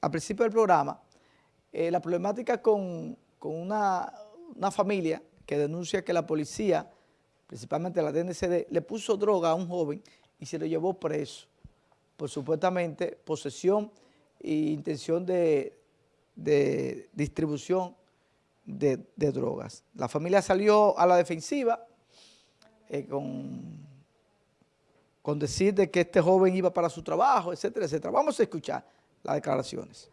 al principio del programa, eh, la problemática con, una, familia que denuncia que la policía, principalmente la DNCD, le puso droga a un joven y se lo llevó preso por supuestamente posesión e intención de, distribución de, drogas. La familia salió a la defensiva eh, con, con decir de que este joven iba para su trabajo, etcétera, etcétera. Vamos a escuchar las declaraciones.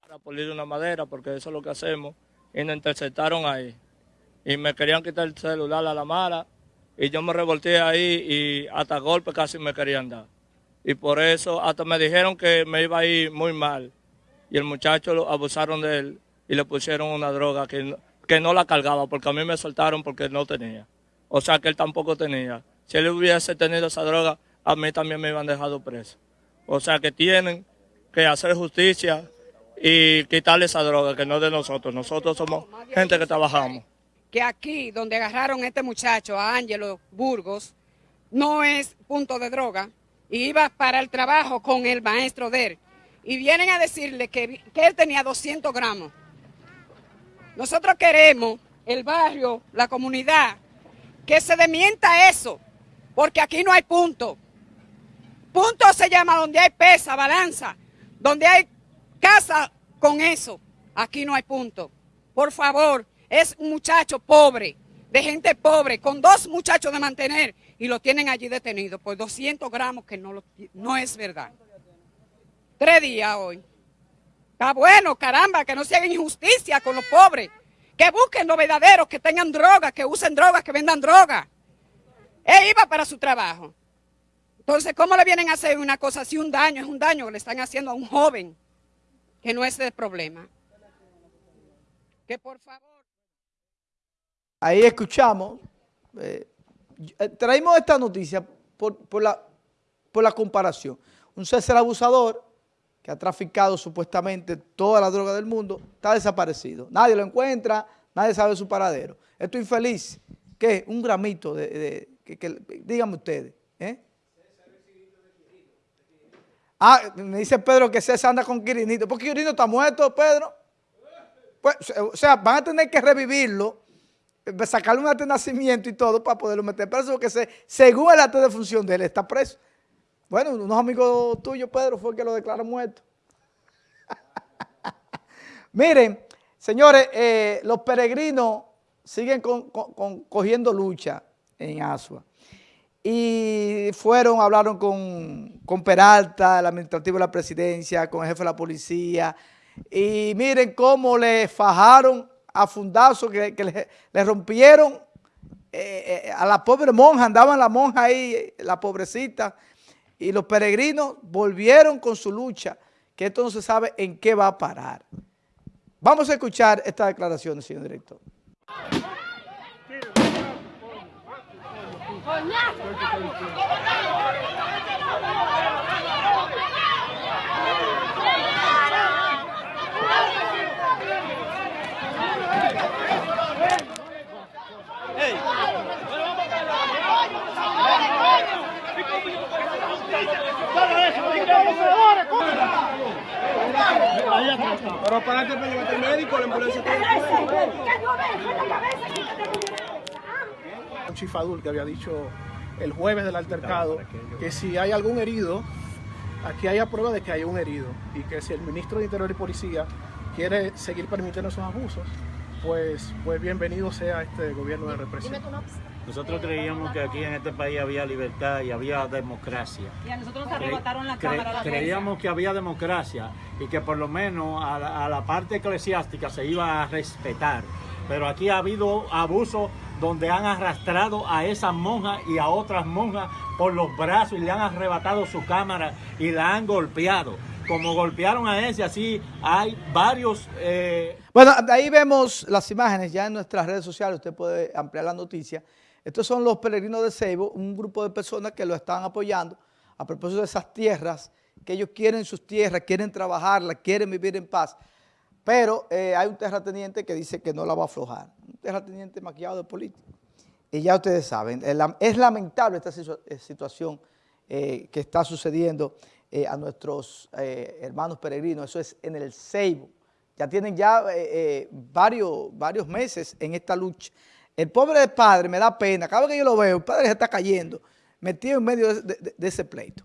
Para pulir una madera, porque eso es lo que hacemos, y nos interceptaron ahí. Y me querían quitar el celular a la mala, y yo me revolté ahí y hasta golpe casi me querían dar. Y por eso hasta me dijeron que me iba a ir muy mal. Y el muchacho lo abusaron de él y le pusieron una droga que no, que no la cargaba, porque a mí me soltaron porque no tenía. O sea que él tampoco tenía. Si él hubiese tenido esa droga, a mí también me iban dejado preso. O sea que tienen que hacer justicia y quitarle esa droga que no es de nosotros. Nosotros somos gente que trabajamos. Que aquí, donde agarraron este muchacho, a Ángelo Burgos, no es punto de droga, iba para el trabajo con el maestro de él. Y vienen a decirle que, que él tenía 200 gramos. Nosotros queremos, el barrio, la comunidad, que se demienta eso, porque aquí no hay punto. Punto se llama donde hay pesa, balanza, donde hay casa con eso. Aquí no hay punto. Por favor, es un muchacho pobre, de gente pobre, con dos muchachos de mantener y lo tienen allí detenido por 200 gramos que no, no es verdad. Tres días hoy. Está bueno, caramba, que no se haga injusticia con los pobres. Que busquen los verdaderos, que tengan drogas, que usen drogas, que vendan drogas. Él iba para su trabajo. Entonces, ¿cómo le vienen a hacer una cosa así? Un daño, es un daño que le están haciendo a un joven, que no es el problema. Que por favor. Ahí escuchamos eh, eh, traímos esta noticia por, la, comparación. Un César abusador que ha traficado supuestamente toda la droga del mundo, está desaparecido. Nadie lo encuentra, nadie sabe su paradero. Esto infeliz, ¿qué? Un gramito de, que, díganme ustedes. ¿eh? Ah, me dice Pedro que César anda con Quirinito. ¿Por qué Quirinito está muerto, Pedro? Pues, o sea, van a tener que revivirlo sacarle un acto de nacimiento y todo para poderlo meter preso, porque se, según el acto de función de él está preso. Bueno, unos amigos tuyos, Pedro, fue el que lo declaró muerto. Miren, señores, eh, los peregrinos siguen cogiendo lucha en Asua. Y fueron, hablaron con, con Peralta, el administrativo de la presidencia, con el jefe de la policía. Y miren cómo le fajaron a fundazo que, le, rompieron eh, eh, a la pobre monja, andaban la monja ahí, la pobrecita, y los peregrinos volvieron con su lucha, que esto no se sabe en qué va a parar. Vamos a escuchar esta declaración, señor director. Pero para que el médico, la ambulancia Un chifadul que había dicho el jueves del altercado que si hay algún herido, aquí hay prueba de que hay un herido y que si el ministro de Interior y Policía quiere seguir permitiendo esos abusos, pues, pues bienvenido sea este gobierno de represión. Nosotros creíamos que aquí en este país había libertad y había democracia. Y a nosotros nos arrebataron la cámara. creíamos que había democracia y que por lo menos a la, parte eclesiástica se iba a respetar. Pero aquí ha habido abusos donde han arrastrado a esas monjas y a otras monjas por los brazos y le han arrebatado su cámara y la han golpeado. Como golpearon a ese, así hay varios... Eh... Bueno, ahí vemos las imágenes ya en nuestras redes sociales, usted puede ampliar la noticia. Estos son los peregrinos de Ceibo, un grupo de personas que lo están apoyando a propósito de esas tierras, que ellos quieren sus tierras, quieren trabajarlas, quieren vivir en paz. Pero eh, hay un terrateniente que dice que no la va a aflojar. Un terrateniente maquillado de político. Y ya ustedes saben, es lamentable esta eh, situación eh, que está sucediendo a nuestros hermanos peregrinos, eso es en el Ceibo. Ya tienen ya varios, varios meses en esta lucha. El pobre padre me da pena, cada vez que yo lo veo, el padre se está cayendo, metido en medio de ese pleito.